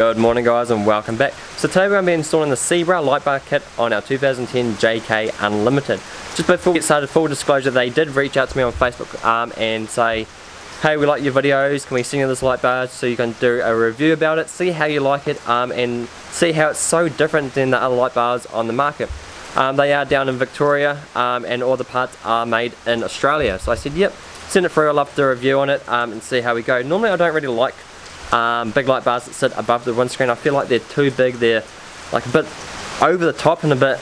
Good morning guys and welcome back. So today we're going to be installing the Sebra light bar kit on our 2010 JK Unlimited. Just before we get started, full disclosure, they did reach out to me on Facebook um, and say, hey we like your videos, can we send you this light bar so you can do a review about it, see how you like it um, and see how it's so different than the other light bars on the market. Um, they are down in Victoria um, and all the parts are made in Australia. So I said yep, send it through, I'll love to review on it um, and see how we go. Normally I don't really like um, big light bars that sit above the windscreen. I feel like they're too big, they're like a bit over the top and a bit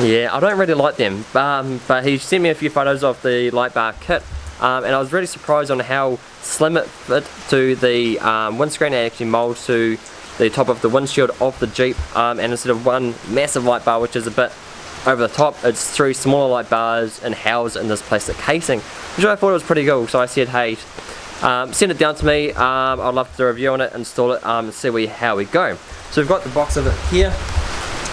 yeah I don't really like them. Um, but he sent me a few photos of the light bar kit um, and I was really surprised on how slim it fit to the um, windscreen. And actually molds to the top of the windshield of the Jeep um, and instead of one massive light bar which is a bit over the top it's three smaller light bars and housed in this plastic casing which I thought was pretty cool. So I said hey um, send it down to me, um, I'd love to do a review on it, install it, um, and see we, how we go. So we've got the box of it here,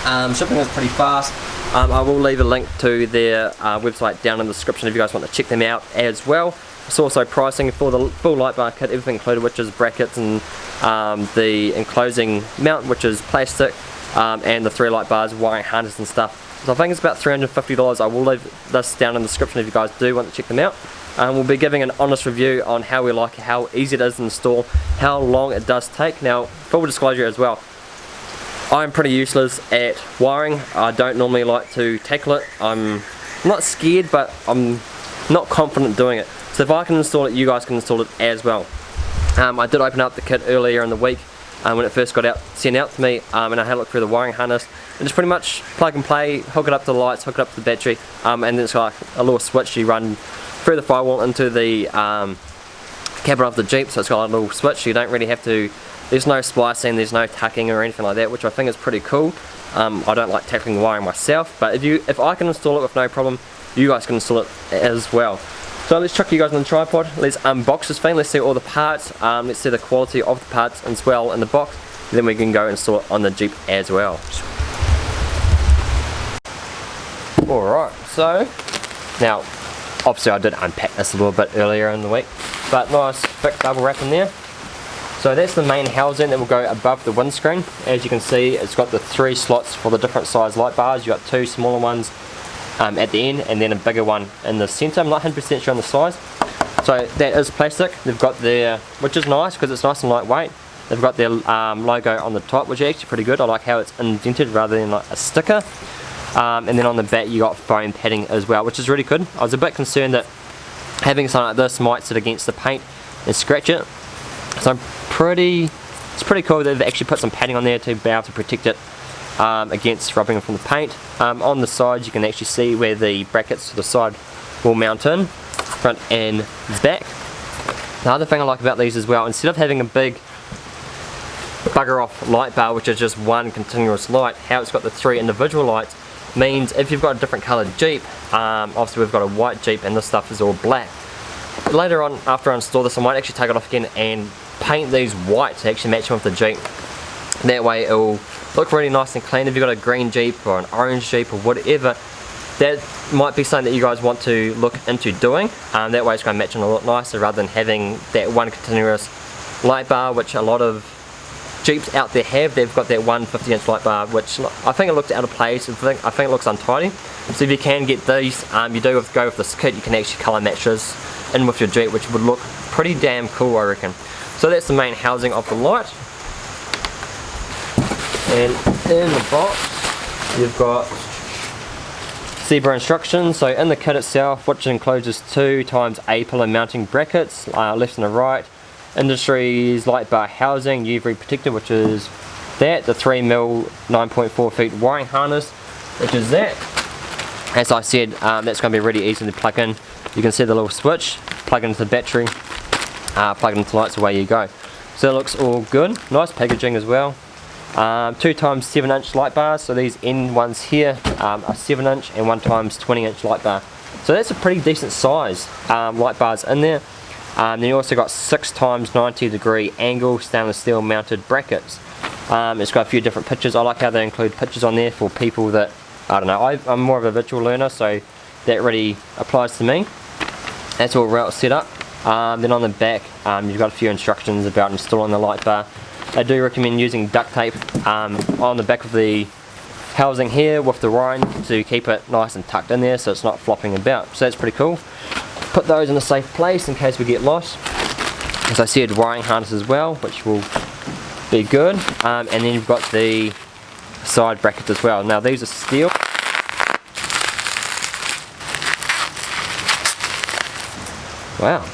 um, shipping is pretty fast. Um, I will leave a link to their uh, website down in the description if you guys want to check them out as well. It's also pricing for the full light bar kit, everything included, which is brackets and um, the enclosing mount, which is plastic, and the three light bars, wiring harness and stuff. So I think it's about $350. I will leave this down in the description if you guys do want to check them out. Um, we'll be giving an honest review on how we like it, how easy it is to install, how long it does take. Now, full disclosure as well, I'm pretty useless at wiring. I don't normally like to tackle it. I'm not scared, but I'm not confident doing it. So if I can install it, you guys can install it as well. Um, I did open up the kit earlier in the week um, when it first got out sent out to me um, and I had a look through the wiring harness and just pretty much plug and play, hook it up to the lights, hook it up to the battery um, and then it's like a little switch you run through the firewall into the um, cabin of the Jeep so it's got a little switch you don't really have to there's no splicing there's no tucking or anything like that which I think is pretty cool. Um, I don't like tackling wiring myself but if you if I can install it with no problem you guys can install it as well. So let's chuck you guys on the tripod let's unbox this thing let's see all the parts um, let's see the quality of the parts as well in the box then we can go install it on the Jeep as well. Alright so now obviously I did unpack this a little bit earlier in the week but nice thick double wrap in there. So that's the main housing that will go above the windscreen. As you can see it's got the three slots for the different size light bars. You've got two smaller ones um, at the end and then a bigger one in the center. I'm not 100% sure on the size. So that is plastic. They've got their which is nice because it's nice and lightweight. They've got their um, logo on the top which is actually pretty good. I like how it's indented rather than like a sticker um, and then on the back you got foam padding as well which is really good. I was a bit concerned that having something like this might sit against the paint and scratch it. So I'm pretty it's pretty cool that they've actually put some padding on there to be able to protect it um, against rubbing from the paint. Um, on the sides you can actually see where the brackets to the side will mount in front and back. The other thing I like about these as well instead of having a big bugger off light bar which is just one continuous light how it's got the three individual lights means if you've got a different coloured Jeep, um, obviously we've got a white Jeep and this stuff is all black. Later on, after I install this, I might actually take it off again and paint these white to actually match them with the Jeep. That way it will look really nice and clean. If you've got a green Jeep or an orange Jeep or whatever, that might be something that you guys want to look into doing. Um, that way it's going to match them a lot nicer rather than having that one continuous light bar, which a lot of Jeeps out there have, they've got that 150 inch light bar which I think it looks out of place, I think, I think it looks untidy. So if you can get these, um, you do to go with this kit, you can actually colour match this in with your Jeep which would look pretty damn cool I reckon. So that's the main housing of the light. And in the box you've got Sebra instructions. So in the kit itself, which encloses two times A pillar mounting brackets, uh, left and a right, Industries light bar housing, UV protector, which is that, the 3mm 9.4 feet wiring harness, which is that. As I said, um, that's going to be really easy to plug in. You can see the little switch, plug into the battery, uh, plug into the lights, away you go. So it looks all good, nice packaging as well. Um, two times 7 inch light bars, so these end ones here um, are 7 inch and one times 20 inch light bar. So that's a pretty decent size um, light bars in there. Um, then you also got 6 times 90 degree angle stainless steel mounted brackets. Um, it's got a few different pictures. I like how they include pictures on there for people that, I don't know, I, am more of a visual learner so that really applies to me. That's all well set up. Um, then on the back, um, you've got a few instructions about installing the light bar. I do recommend using duct tape um, on the back of the housing here with the wiring to keep it nice and tucked in there so it's not flopping about. So that's pretty cool. Put those in a safe place in case we get lost. As I said, wiring harness as well, which will be good. Um, and then you've got the side brackets as well. Now these are steel. Wow.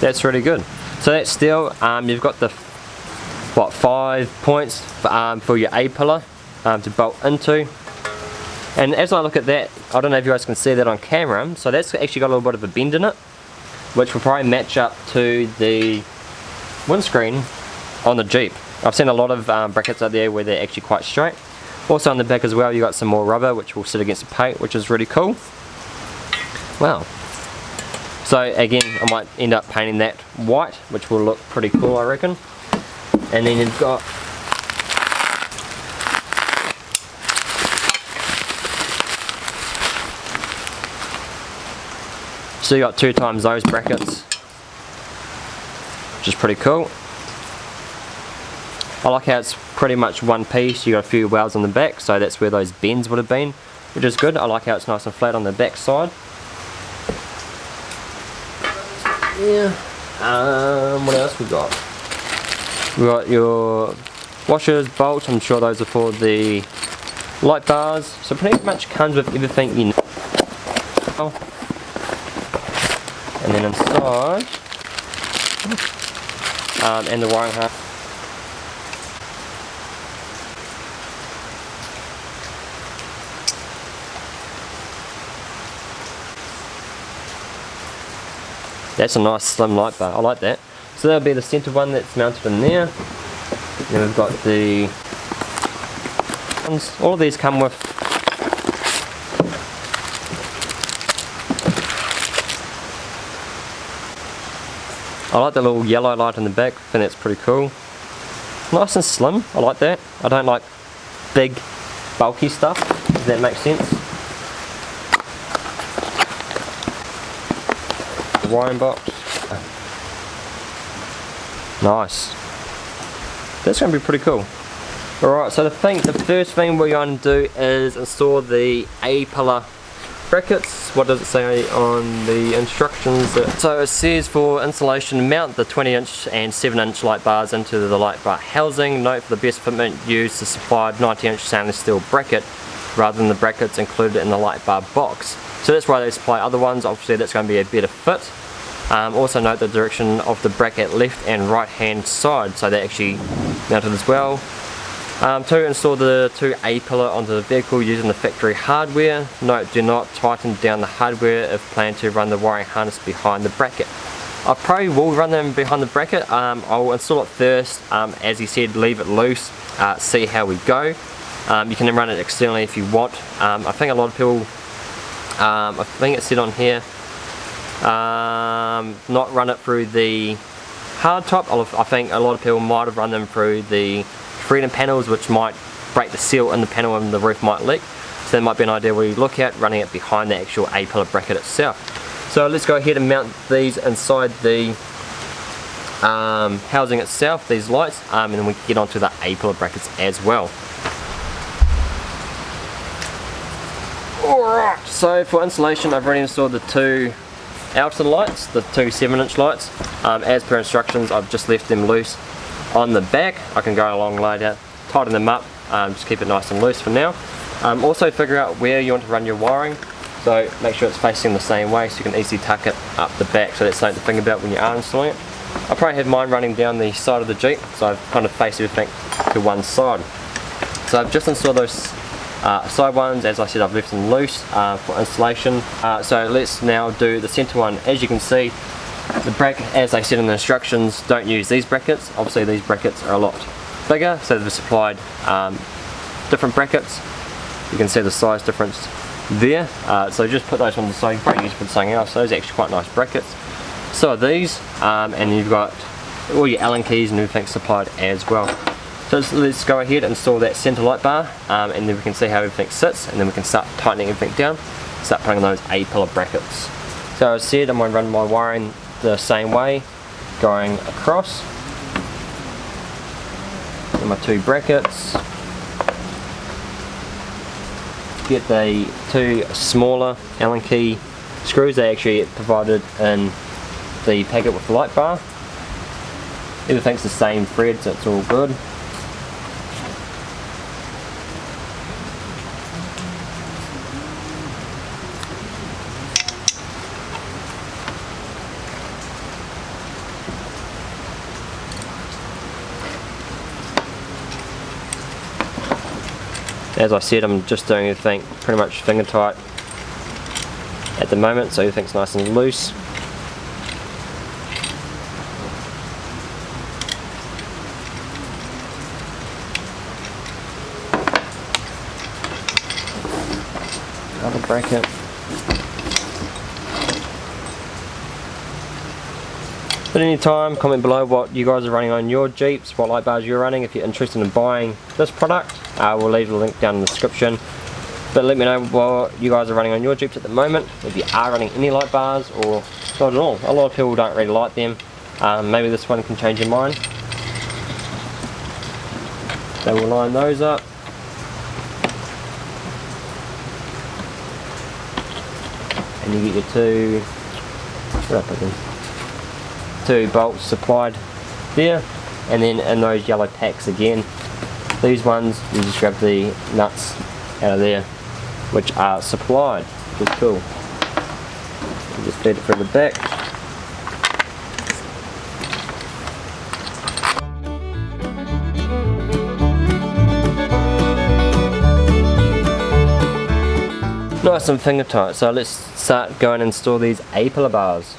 That's really good. So that's steel. Um, you've got the what five points for, um, for your A pillar um, to bolt into. And as I look at that, I don't know if you guys can see that on camera, so that's actually got a little bit of a bend in it, which will probably match up to the windscreen on the Jeep. I've seen a lot of um, brackets out there where they're actually quite straight. Also on the back as well, you got some more rubber which will sit against the paint, which is really cool. Wow. So again, I might end up painting that white, which will look pretty cool, I reckon. And then you've got So you got two times those brackets, which is pretty cool. I like how it's pretty much one piece, you got a few welds on the back, so that's where those bends would have been, which is good. I like how it's nice and flat on the back side. Yeah. Um, what else we got? We got your washers, bolts, I'm sure those are for the light bars. So pretty much comes with everything you know and then inside um, and the wiring harness That's a nice slim light bar, I like that. So that'll be the centre one that's mounted in there. Then we've got the all of these come with I like the little yellow light in the back, I think that's pretty cool. Nice and slim, I like that. I don't like big, bulky stuff, if that makes sense. Wiring box. Nice. That's going to be pretty cool. Alright, so the thing, the first thing we're going to do is install the A-pillar brackets. What does it say on the instructions? So it says for installation mount the 20 inch and 7 inch light bars into the light bar housing. Note for the best fitment use the supplied 90 inch stainless steel bracket rather than the brackets included in the light bar box. So that's why they supply other ones. Obviously that's going to be a better fit. Um, also note the direction of the bracket left and right hand side. So they're actually mounted as well um, to install the two A-pillar onto the vehicle using the factory hardware, note do not tighten down the hardware if plan to run the wiring harness behind the bracket. I probably will run them behind the bracket, um, I'll install it first, um, as he said leave it loose, uh, see how we go. Um, you can then run it externally if you want. Um, I think a lot of people, um, I think it said on here, not run it through the hard top. I think a lot of people might have run them through the freedom panels which might break the seal in the panel and the roof might leak. So that might be an idea we look at running it behind the actual A-pillar bracket itself. So let's go ahead and mount these inside the um, housing itself, these lights, um, and then we get onto the A-pillar brackets as well. Alright, so for installation I've already installed the two outer lights, the two 7 inch lights. Um, as per instructions I've just left them loose on the back. I can go along later, tighten them up, um, just keep it nice and loose for now. Um, also figure out where you want to run your wiring. So make sure it's facing the same way so you can easily tuck it up the back so that's something to think about when you are installing it. I probably have mine running down the side of the Jeep so I've kind of faced everything to one side. So I've just installed those uh, side ones, as I said I've left them loose uh, for installation. Uh, so let's now do the centre one. As you can see the bracket, as they said in the instructions, don't use these brackets. Obviously these brackets are a lot bigger, so they've supplied um, different brackets. You can see the size difference there. Uh, so just put those on the side, probably use for something else. Those are actually quite nice brackets. So are these, um, and you've got all your Allen keys and everything supplied as well. So let's go ahead and install that center light bar um, and then we can see how everything sits and then we can start tightening everything down. start putting those A-pillar brackets. So as I said, I'm going to run my wiring the same way, going across. My two brackets. Get the two smaller Allen key screws they actually provided in the packet with the light bar. Everything's the same thread so it's all good. As I said, I'm just doing everything pretty much finger tight at the moment, so everything's nice and loose. Another bracket. Any time, comment below what you guys are running on your Jeeps, what light bars you're running. If you're interested in buying this product, uh, we'll leave the link down in the description. But let me know what you guys are running on your Jeeps at the moment, if you are running any light bars or not at all. A lot of people don't really like them. Um, maybe this one can change your mind. So we'll line those up. And you get your two, what I put them? Two bolts supplied there and then in those yellow packs again. These ones you just grab the nuts out of there which are supplied. Which is cool. You just feed it through the back. Nice and finger tight so let's start going and install these A-pillar bars.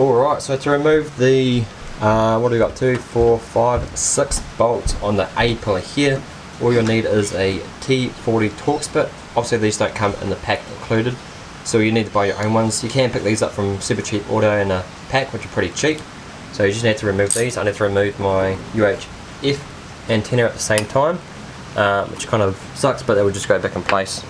Alright, so to remove the, uh, what do we got, two, four, five, six bolts on the A-pillar here, all you'll need is a T40 Torx bit. Obviously these don't come in the pack included, so you need to buy your own ones. You can pick these up from Super Cheap Auto in a pack, which are pretty cheap. So you just need to remove these. I need to remove my UHF antenna at the same time, uh, which kind of sucks, but they will just go back in place.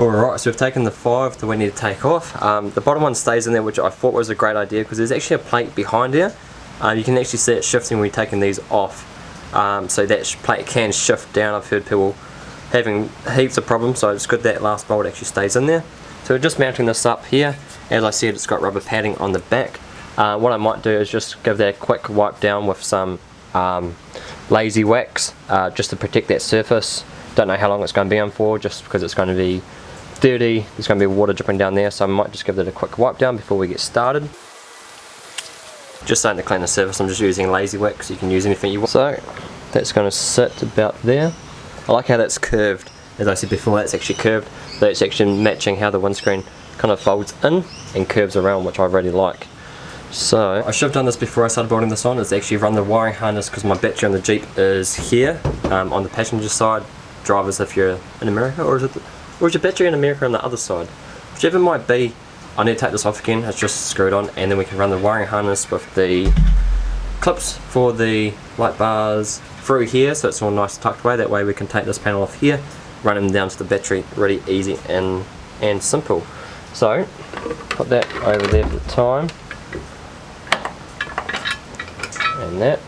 Alright, so we've taken the five that we need to take off. Um, the bottom one stays in there, which I thought was a great idea because there's actually a plate behind here. Uh, you can actually see it shifting when you're taking these off. Um, so that plate can shift down. I've heard people having heaps of problems, so it's good that last bolt actually stays in there. So we're just mounting this up here. As I said, it's got rubber padding on the back. Uh, what I might do is just give that a quick wipe down with some um, lazy wax, uh, just to protect that surface. Don't know how long it's going to be on for, just because it's going to be dirty, there's going to be water dripping down there, so I might just give it a quick wipe down before we get started. Just starting to clean the surface, I'm just using lazy wax, you can use anything you want. So, that's going to sit about there. I like how that's curved, as I said before, that's actually curved, it's actually matching how the windscreen kind of folds in and curves around, which I really like. So, I should have done this before I started building this on, is actually run the wiring harness because my battery on the Jeep is here, um, on the passenger side, drivers if you're in America, or is it or is your battery in America on the other side? Whichever it might be, I need to take this off again, it's just screwed on, and then we can run the wiring harness with the clips for the light bars through here, so it's all nice tucked away, that way we can take this panel off here, run them down to the battery, really easy and, and simple. So, put that over there for the time, and that,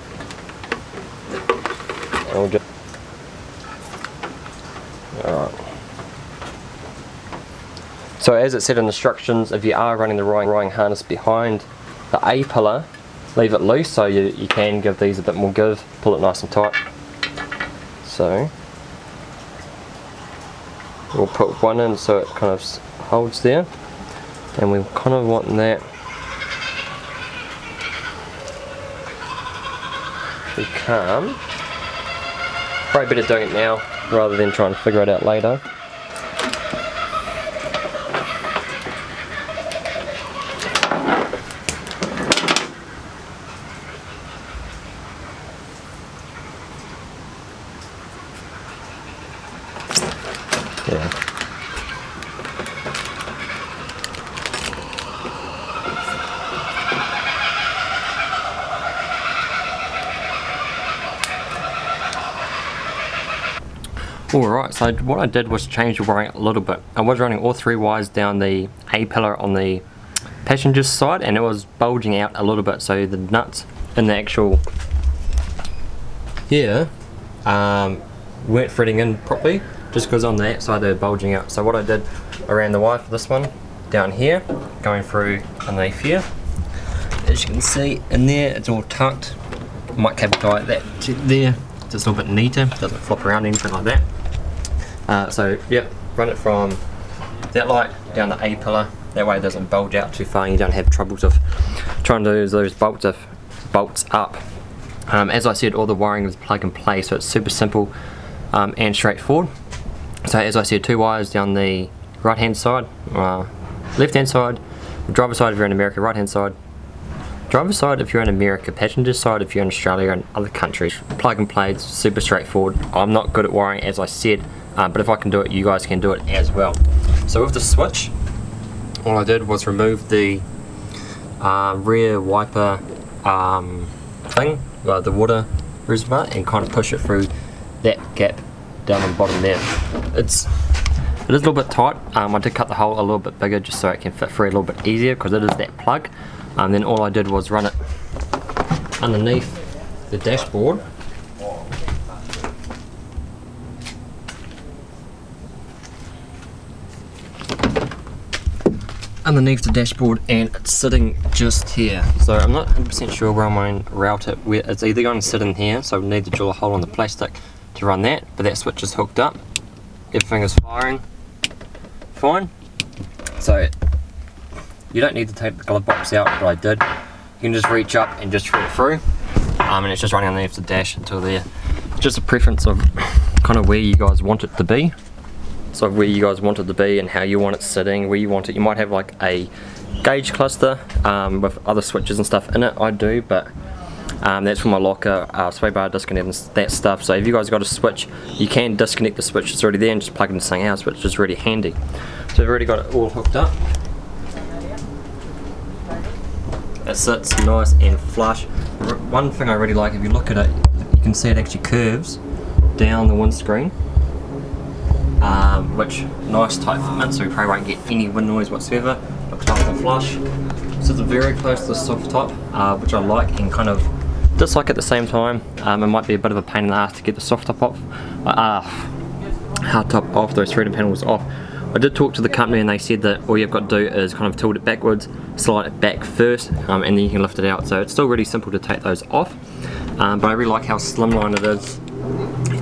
and we'll just, So as it said in the instructions, if you are running the wiring harness behind the A pillar, leave it loose so you, you can give these a bit more give, pull it nice and tight. So we'll put one in so it kind of holds there and we kind of want that to come. Probably better doing it now rather than trying to figure it out later. Alright, so what I did was change the wiring a little bit. I was running all three wires down the A pillar on the passenger side and it was bulging out a little bit so the nuts in the actual here um, weren't threading in properly just because on that side they're bulging out. So what I did around the wire for this one down here going through underneath here as you can see in there it's all tucked might cap tie that there just a little bit neater doesn't flop around anything like that uh, so yeah, run it from that light down the A pillar. That way it doesn't bulge out too far and you don't have troubles of trying to lose those bolts, of, bolts up. Um, as I said, all the wiring is plug and play, so it's super simple um, and straightforward. So as I said, two wires down the right hand side, uh, left hand side, driver side if you're in America, right hand side, driver side if you're in America, passenger side if you're in Australia and other countries. Plug and play, super straightforward. I'm not good at wiring as I said, um, but if I can do it you guys can do it as well. So with the switch all I did was remove the uh, rear wiper um, thing uh, the water reservoir and kind of push it through that gap down on the bottom there. It's it is a little bit tight. Um, I did cut the hole a little bit bigger just so it can fit through a little bit easier because it is that plug. And um, then all I did was run it underneath the dashboard underneath the dashboard and it's sitting just here. So I'm not 100% sure where I'm going to route it. It's either going to sit in here, so we need to drill a hole in the plastic to run that, but that switch is hooked up. Everything is firing fine. So you don't need to take the glove box out, but I did. You can just reach up and just thread it through. Um, and it's just running underneath the dash until there. Just a preference of kind of where you guys want it to be so where you guys want it to be and how you want it sitting, where you want it. You might have like a gauge cluster um, with other switches and stuff in it, I do, but um, that's for my locker, uh, sway bar disconnect and that stuff. So if you guys got a switch, you can disconnect the switch, it's already there and just plug into something else, which is really handy. So I've already got it all hooked up. It sits nice and flush. One thing I really like, if you look at it, you can see it actually curves down the windscreen um, which nice tight fitment so we probably won't get any wind noise whatsoever looks nice and flush so it's very close to the soft top uh, which I like and kind of dislike at the same time um, it might be a bit of a pain in the ass to get the soft top off uh, hard top off those threaded panels off I did talk to the company and they said that all you've got to do is kind of tilt it backwards, slide it back first, um, and then you can lift it out. So it's still really simple to take those off. Um, but I really like how slimline it is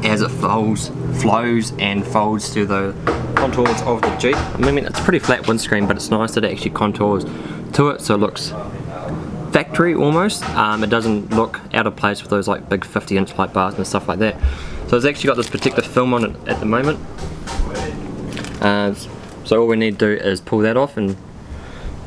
as it folds, flows and folds to the contours of the Jeep. I mean, it's a pretty flat windscreen, but it's nice that it actually contours to it, so it looks factory almost. Um, it doesn't look out of place with those like big 50 inch light bars and stuff like that. So it's actually got this particular film on it at the moment. Uh, so all we need to do is pull that off and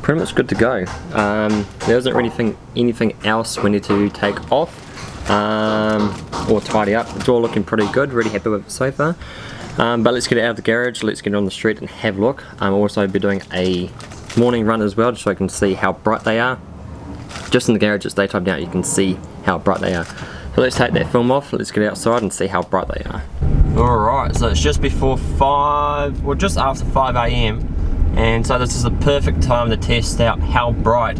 pretty much good to go. Um, there isn't really anything, anything else we need to take off um, or tidy up. It's all looking pretty good, really happy with it so far. Um, but let's get it out of the garage, let's get it on the street and have a look. I'll also be doing a morning run as well, just so I can see how bright they are. Just in the garage, it's daytime now, you can see how bright they are. So let's take that film off, let's get outside and see how bright they are. Alright, so it's just before 5, well just after 5am, and so this is the perfect time to test out how bright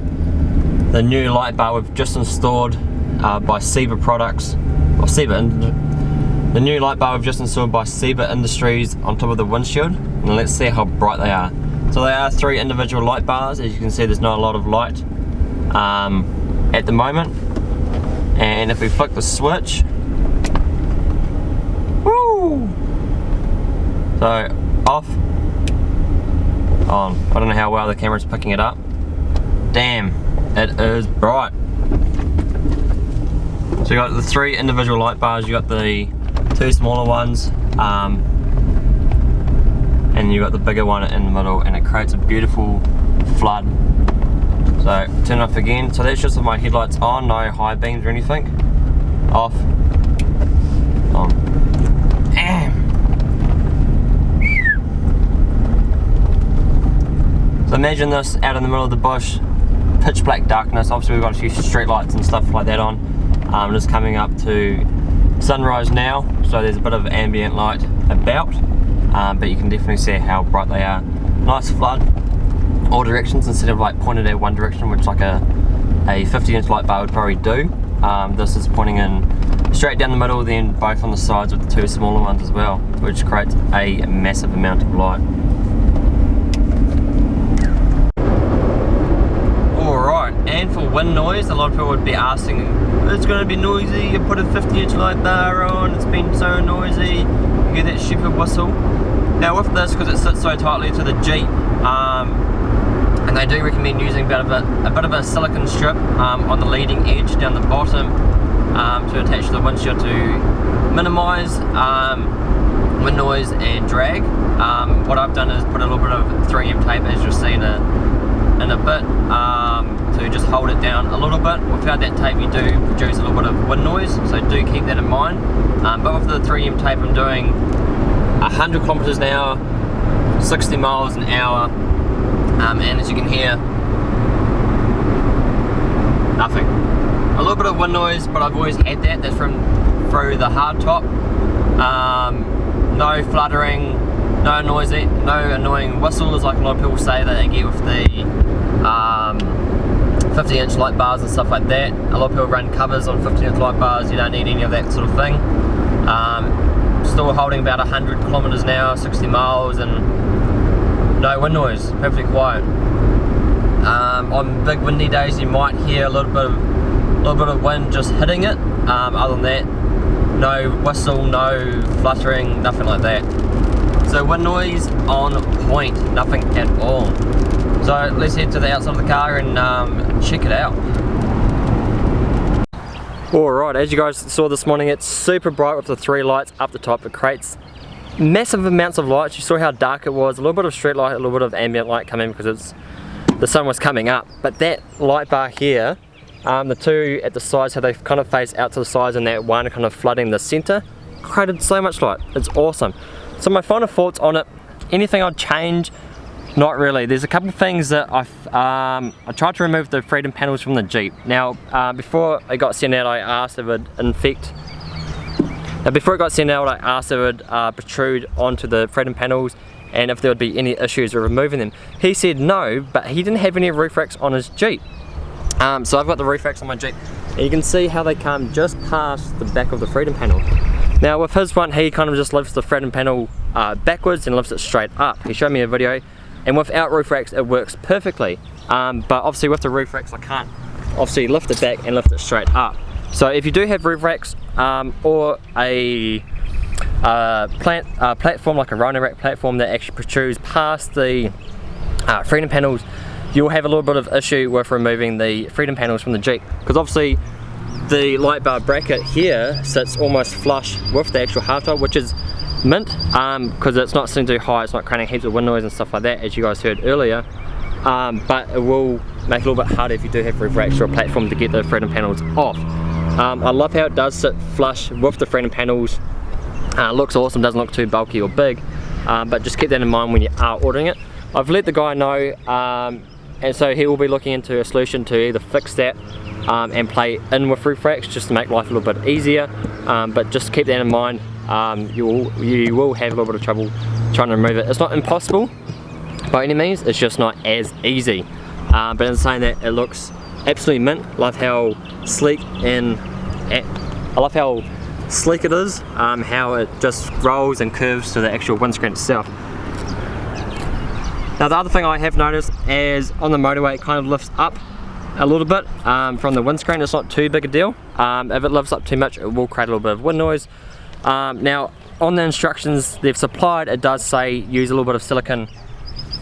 the new light bar we've just installed uh, by Seba Products, or the new light bar we've just installed by Seba Industries on top of the windshield, and let's see how bright they are. So they are three individual light bars, as you can see there's not a lot of light um, at the moment. And if we flick the switch, woo! So off, on. I don't know how well the camera's picking it up. Damn, it is bright. So you got the three individual light bars, you got the two smaller ones, um, and you got the bigger one in the middle and it creates a beautiful flood. So turn off again. So that's just with my headlights on, no high beams or anything. Off. On. So imagine this out in the middle of the bush, pitch black darkness. Obviously we've got a few street lights and stuff like that on um, just coming up to sunrise now, so there's a bit of ambient light about, um, but you can definitely see how bright they are. Nice flood, all directions instead of like pointed at one direction, which like a, a 50 inch light bar would probably do. Um, this is pointing in straight down the middle, then both on the sides with the two smaller ones as well, which creates a massive amount of light. And for wind noise, a lot of people would be asking, it's going to be noisy, you put a 50 inch light bar on, it's been so noisy, you get that stupid whistle. Now with this, because it sits so tightly to the Jeep, um, and they do recommend using a bit of a, a, bit of a silicon strip um, on the leading edge down the bottom um, to attach the windshield to minimise um, wind noise and drag. Um, what I've done is put a little bit of 3M tape as you'll see in a, in a bit um, to just hold it down a little bit. Without that tape you do produce a little bit of wind noise, so do keep that in mind. Um, but with the 3M tape I'm doing 100 kilometers an hour, 60 miles an hour, um, and as you can hear, nothing. A little bit of wind noise, but I've always had that, that's from through the hard top. Um, no fluttering, no noisy, no annoying whistles like a lot of people say that they get with the um, 50 inch light bars and stuff like that. A lot of people run covers on 50 inch light bars, you don't need any of that sort of thing. Um, still holding about 100 kilometers an hour, 60 miles, and no wind noise, perfectly quiet. Um, on big windy days you might hear a little bit of, little bit of wind just hitting it. Um, other than that, no whistle, no fluttering, nothing like that. So wind noise on point, nothing at all. So let's head to the outside of the car and um, check it out. Alright, as you guys saw this morning, it's super bright with the three lights up the top. It creates massive amounts of light. You saw how dark it was. A little bit of street light, a little bit of ambient light coming because it's the sun was coming up. But that light bar here, um, the two at the sides, how they kind of face out to the sides and that one kind of flooding the center, created so much light. It's awesome. So my final thoughts on it, anything I'd change, not really. There's a couple things that I've, um, I tried to remove the freedom panels from the Jeep. Now, uh, before it got sent out, I asked if it would infect. Now, before it got sent out, I asked if it would uh, protrude onto the freedom panels and if there would be any issues with removing them. He said no, but he didn't have any roof racks on his Jeep. Um, so I've got the roof racks on my Jeep. And you can see how they come just past the back of the freedom panel. Now with his one, he kind of just lifts the freedom panel uh, backwards and lifts it straight up. He showed me a video and without roof racks it works perfectly. Um, but obviously with the roof racks I can't obviously lift it back and lift it straight up. So if you do have roof racks um, or a uh, plant, uh, platform like a Rhino rack platform that actually protrudes past the uh, freedom panels you'll have a little bit of issue with removing the freedom panels from the Jeep. Because obviously the light bar bracket here sits almost flush with the actual hardtop which is mint because um, it's not sitting too high, it's not creating heaps of wind noise and stuff like that as you guys heard earlier. Um, but it will make it a little bit harder if you do have roof racks or a platform to get the freedom panels off. Um, I love how it does sit flush with the freedom panels. Uh, looks awesome, doesn't look too bulky or big, um, but just keep that in mind when you are ordering it. I've let the guy know um, and so he will be looking into a solution to either fix that um, and play in with roof racks just to make life a little bit easier um, but just keep that in mind um, you, will, you will have a little bit of trouble trying to remove it. It's not impossible by any means, it's just not as easy. Um, but in saying that, it looks absolutely mint. Love how sleek and I love how sleek it is, um, how it just rolls and curves to the actual windscreen itself. Now the other thing I have noticed is on the motorway it kind of lifts up a little bit um, from the windscreen, it's not too big a deal. Um, if it lifts up too much it will create a little bit of wind noise um, now on the instructions they've supplied it does say use a little bit of silicone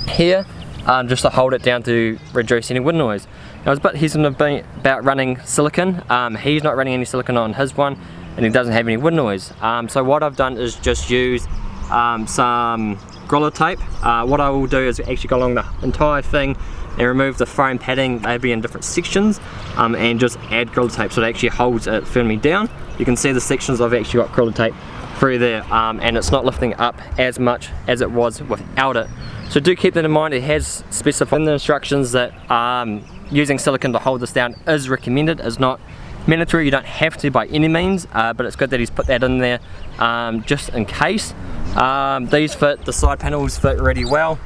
here um, just to hold it down to reduce any wind noise. Now I was a bit hesitant about running silicone, um, he's not running any silicone on his one and he doesn't have any wind noise. Um, so what I've done is just use um, some Gorilla tape. Uh, what I will do is actually go along the entire thing and remove the foam padding, they'll be in different sections um, and just add Gorilla tape so it actually holds it firmly down you can see the sections I've actually got Gorilla tape through there um, and it's not lifting up as much as it was without it. So do keep that in mind, it has specified in the instructions that um, using silicone to hold this down is recommended, is not mandatory, you don't have to by any means, uh, but it's good that he's put that in there um, just in case. Um, these fit, the side panels fit really well,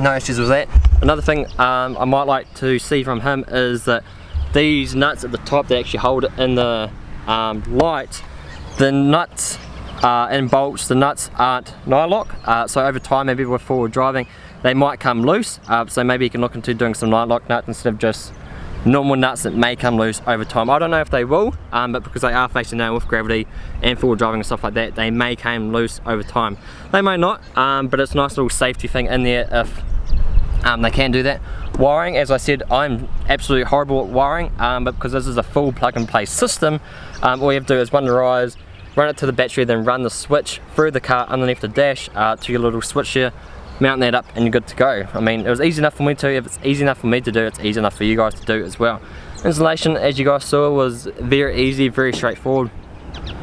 no issues with that. Another thing um, I might like to see from him is that these nuts at the top that actually hold it in the um, light, the nuts uh, and bolts, the nuts aren't nylock, uh, so over time maybe with forward driving they might come loose, uh, so maybe you can look into doing some nylock nuts instead of just normal nuts that may come loose over time. I don't know if they will, um, but because they are facing down with gravity and forward driving and stuff like that, they may come loose over time. They may not, um, but it's a nice little safety thing in there if um, they can do that. Wiring, as I said, I'm absolutely horrible at wiring, um, but because this is a full plug and play system, um, all you have to do is run the rise, run it to the battery, then run the switch through the car underneath the dash uh, to your little switch here, mount that up and you're good to go. I mean, it was easy enough for me to, if it's easy enough for me to do, it's easy enough for you guys to do as well. Installation, as you guys saw, was very easy, very straightforward.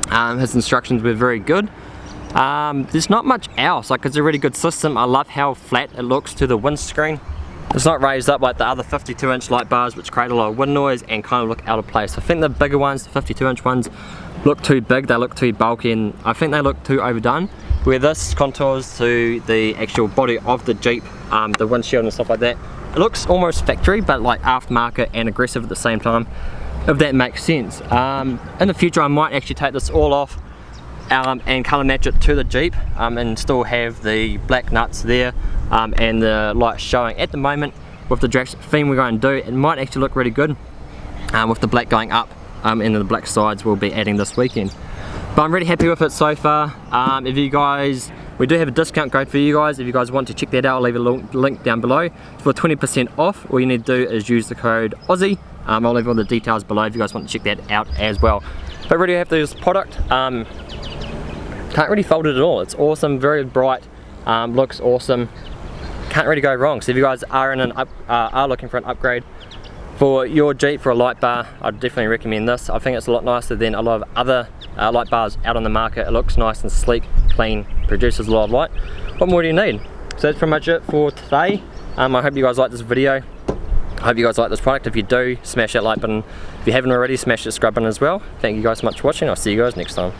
Um, his instructions were very good. Um, there's not much else, like it's a really good system. I love how flat it looks to the windscreen. It's not raised up like the other 52 inch light bars which create a lot of wind noise and kind of look out of place. I think the bigger ones, the 52 inch ones, look too big, they look too bulky and I think they look too overdone. Where this contours to the actual body of the Jeep, um, the windshield and stuff like that, it looks almost factory but like aftermarket and aggressive at the same time, if that makes sense. Um, in the future I might actually take this all off um, and colour match it to the Jeep um, and still have the black nuts there um, and the lights showing. At the moment with the Drax theme we're going to do it might actually look really good um, with the black going up um, and the black sides we'll be adding this weekend. But I'm really happy with it so far. Um, if you guys, we do have a discount code for you guys. If you guys want to check that out, I'll leave a link down below. For 20% off, all you need to do is use the code Aussie. I'll leave all the details below if you guys want to check that out as well. But really have this product. Um, can't really fold it at all. It's awesome, very bright, um, looks awesome. Can't really go wrong. So if you guys are in an up, uh, are looking for an upgrade for your Jeep for a light bar, I'd definitely recommend this. I think it's a lot nicer than a lot of other uh, light bars out on the market. It looks nice and sleek, clean, produces a lot of light. What more do you need? So that's pretty much it for today. Um, I hope you guys like this video. I hope you guys like this product. If you do, smash that like button. If you haven't already, smash the subscribe button as well. Thank you guys so much for watching. I'll see you guys next time.